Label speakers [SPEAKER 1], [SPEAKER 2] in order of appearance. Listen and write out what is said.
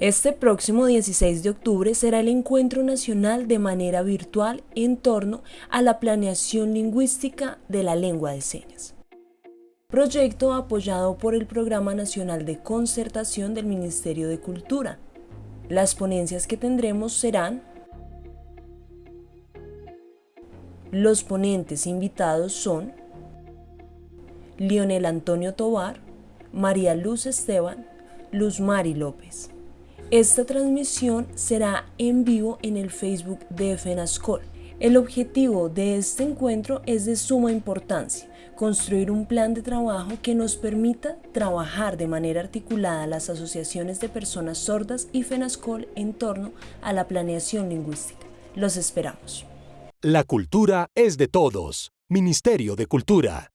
[SPEAKER 1] Este próximo 16 de octubre será el encuentro nacional de manera virtual en torno a la planeación lingüística de la lengua de señas. Proyecto apoyado por el Programa Nacional de Concertación del Ministerio de Cultura. Las ponencias que tendremos serán Los ponentes invitados son Lionel Antonio Tobar, María Luz Esteban, Luz Mari López. Esta transmisión será en vivo en el Facebook de FENASCOL. El objetivo de este encuentro es de suma importancia, construir un plan de trabajo que nos permita trabajar de manera articulada las asociaciones de personas sordas y FENASCOL en torno a la planeación lingüística. Los esperamos.
[SPEAKER 2] La cultura es de todos. Ministerio de Cultura.